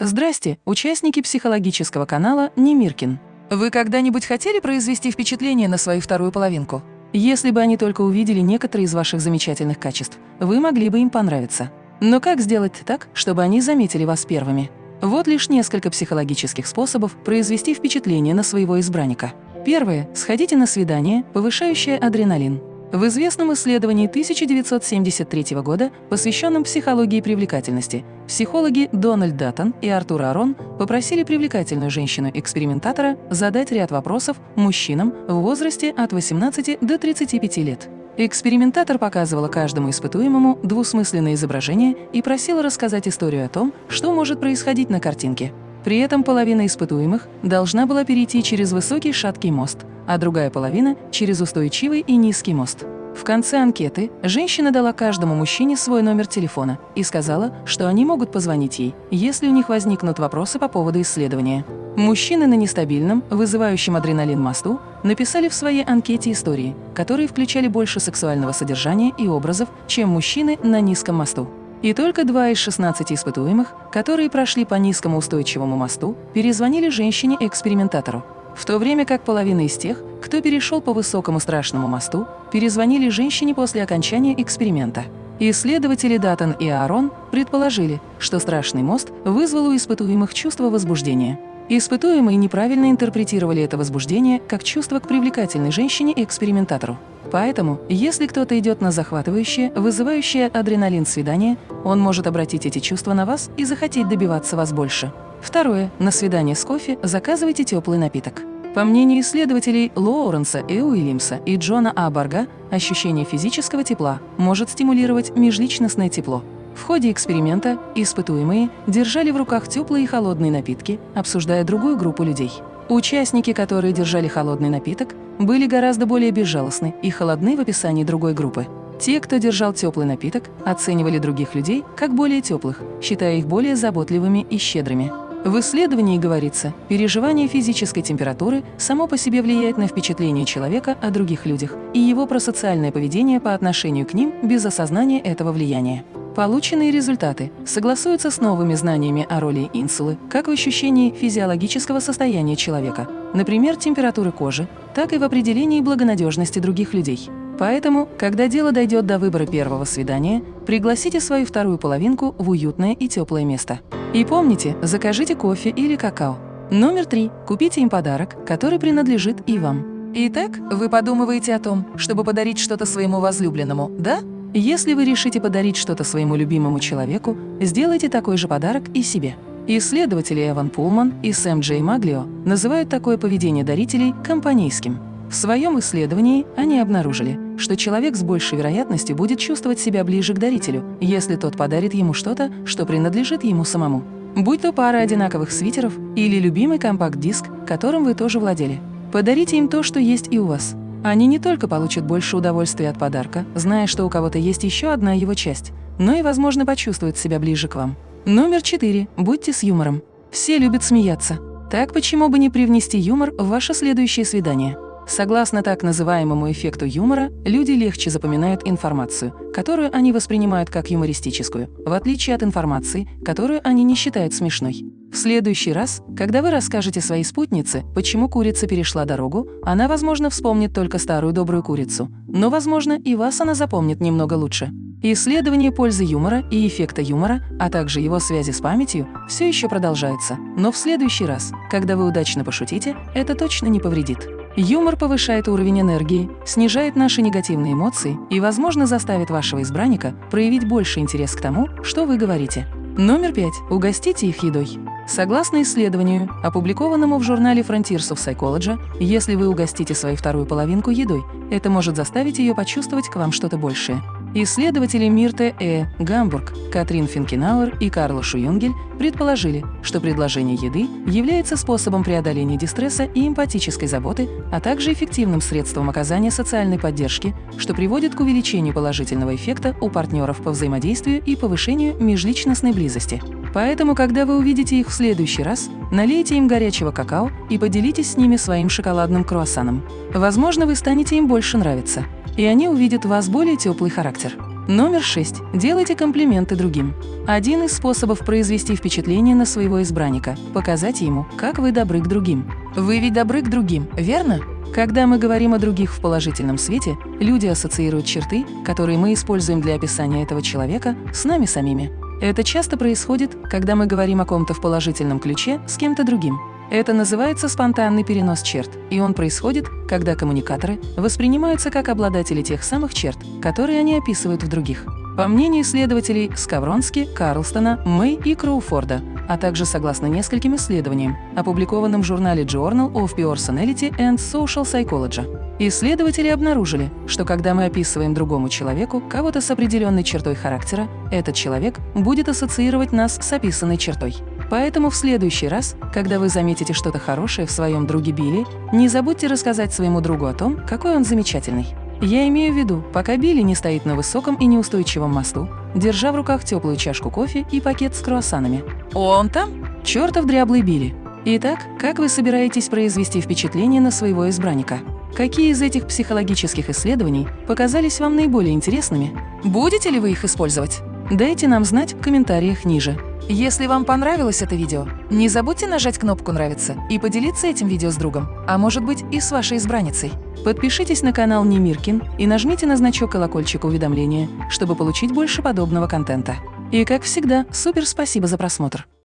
Здрасте, участники психологического канала Немиркин. Вы когда-нибудь хотели произвести впечатление на свою вторую половинку? Если бы они только увидели некоторые из ваших замечательных качеств, вы могли бы им понравиться. Но как сделать так, чтобы они заметили вас первыми? Вот лишь несколько психологических способов произвести впечатление на своего избранника. Первое. Сходите на свидание, повышающее адреналин. В известном исследовании 1973 года, посвященном психологии привлекательности, психологи Дональд Даттон и Артур Арон попросили привлекательную женщину-экспериментатора задать ряд вопросов мужчинам в возрасте от 18 до 35 лет. Экспериментатор показывала каждому испытуемому двусмысленное изображение и просила рассказать историю о том, что может происходить на картинке. При этом половина испытуемых должна была перейти через высокий шаткий мост, а другая половина – через устойчивый и низкий мост. В конце анкеты женщина дала каждому мужчине свой номер телефона и сказала, что они могут позвонить ей, если у них возникнут вопросы по поводу исследования. Мужчины на нестабильном, вызывающем адреналин мосту написали в своей анкете истории, которые включали больше сексуального содержания и образов, чем мужчины на низком мосту. И только два из 16 испытуемых, которые прошли по низкому устойчивому мосту, перезвонили женщине-экспериментатору, в то время как половина из тех, кто перешел по высокому страшному мосту, перезвонили женщине после окончания эксперимента. Исследователи Даттон и Аарон предположили, что страшный мост вызвал у испытуемых чувство возбуждения. Испытуемые неправильно интерпретировали это возбуждение как чувство к привлекательной женщине-экспериментатору. Поэтому, если кто-то идет на захватывающее, вызывающее адреналин свидание, он может обратить эти чувства на вас и захотеть добиваться вас больше. Второе. На свидание с кофе заказывайте теплый напиток. По мнению исследователей Лоуренса и Уильямса и Джона А. Барга, ощущение физического тепла может стимулировать межличностное тепло. В ходе эксперимента испытуемые держали в руках теплые и холодные напитки, обсуждая другую группу людей. Участники, которые держали холодный напиток, были гораздо более безжалостны и холодны в описании другой группы. Те, кто держал теплый напиток, оценивали других людей как более теплых, считая их более заботливыми и щедрыми. В исследовании говорится, переживание физической температуры само по себе влияет на впечатление человека о других людях и его просоциальное поведение по отношению к ним без осознания этого влияния. Полученные результаты согласуются с новыми знаниями о роли инсулы как в ощущении физиологического состояния человека, например, температуры кожи, так и в определении благонадежности других людей. Поэтому, когда дело дойдет до выбора первого свидания, пригласите свою вторую половинку в уютное и теплое место. И помните, закажите кофе или какао. Номер три. Купите им подарок, который принадлежит и вам. Итак, вы подумываете о том, чтобы подарить что-то своему возлюбленному, да? Если вы решите подарить что-то своему любимому человеку, сделайте такой же подарок и себе. Исследователи Эван Пулман и Сэм Джей Маглио называют такое поведение дарителей компанейским. В своем исследовании они обнаружили, что человек с большей вероятностью будет чувствовать себя ближе к дарителю, если тот подарит ему что-то, что принадлежит ему самому. Будь то пара одинаковых свитеров или любимый компакт-диск, которым вы тоже владели. Подарите им то, что есть и у вас. Они не только получат больше удовольствия от подарка, зная, что у кого-то есть еще одна его часть, но и, возможно, почувствуют себя ближе к вам. Номер четыре. Будьте с юмором. Все любят смеяться. Так почему бы не привнести юмор в ваше следующее свидание? Согласно так называемому эффекту юмора, люди легче запоминают информацию, которую они воспринимают как юмористическую, в отличие от информации, которую они не считают смешной. В следующий раз, когда вы расскажете своей спутнице, почему курица перешла дорогу, она, возможно, вспомнит только старую добрую курицу, но, возможно, и вас она запомнит немного лучше. Исследование пользы юмора и эффекта юмора, а также его связи с памятью, все еще продолжается, но в следующий раз, когда вы удачно пошутите, это точно не повредит. Юмор повышает уровень энергии, снижает наши негативные эмоции и, возможно, заставит вашего избранника проявить больше интерес к тому, что вы говорите. Номер пять. Угостите их едой. Согласно исследованию, опубликованному в журнале Frontiers of Psychology, если вы угостите свою вторую половинку едой, это может заставить ее почувствовать к вам что-то большее. Исследователи Мирте Э. Гамбург, Катрин Финкенауэр и Карла Шуюнгель предположили, что предложение еды является способом преодоления дистресса и эмпатической заботы, а также эффективным средством оказания социальной поддержки, что приводит к увеличению положительного эффекта у партнеров по взаимодействию и повышению межличностной близости. Поэтому, когда вы увидите их в следующий раз, налейте им горячего какао и поделитесь с ними своим шоколадным круассаном. Возможно, вы станете им больше нравиться и они увидят в вас более теплый характер. Номер 6. Делайте комплименты другим. Один из способов произвести впечатление на своего избранника – показать ему, как вы добры к другим. Вы ведь добры к другим, верно? Когда мы говорим о других в положительном свете, люди ассоциируют черты, которые мы используем для описания этого человека, с нами самими. Это часто происходит, когда мы говорим о ком-то в положительном ключе с кем-то другим. Это называется спонтанный перенос черт, и он происходит, когда коммуникаторы воспринимаются как обладатели тех самых черт, которые они описывают в других. По мнению исследователей Скавронски, Карлстона, Мэй и Кроуфорда, а также согласно нескольким исследованиям, опубликованным в журнале Journal of Personality and Social Psychology. Исследователи обнаружили, что когда мы описываем другому человеку кого-то с определенной чертой характера, этот человек будет ассоциировать нас с описанной чертой. Поэтому в следующий раз, когда вы заметите что-то хорошее в своем друге Билли, не забудьте рассказать своему другу о том, какой он замечательный. Я имею в виду, пока Билли не стоит на высоком и неустойчивом мосту, держа в руках теплую чашку кофе и пакет с круассанами. «Он там?» Чертов дряблый Билли. Итак, как вы собираетесь произвести впечатление на своего избранника? Какие из этих психологических исследований показались вам наиболее интересными? Будете ли вы их использовать? Дайте нам знать в комментариях ниже. Если вам понравилось это видео, не забудьте нажать кнопку «Нравится» и поделиться этим видео с другом, а может быть и с вашей избранницей. Подпишитесь на канал Немиркин и нажмите на значок колокольчика уведомления, чтобы получить больше подобного контента. И как всегда, супер спасибо за просмотр!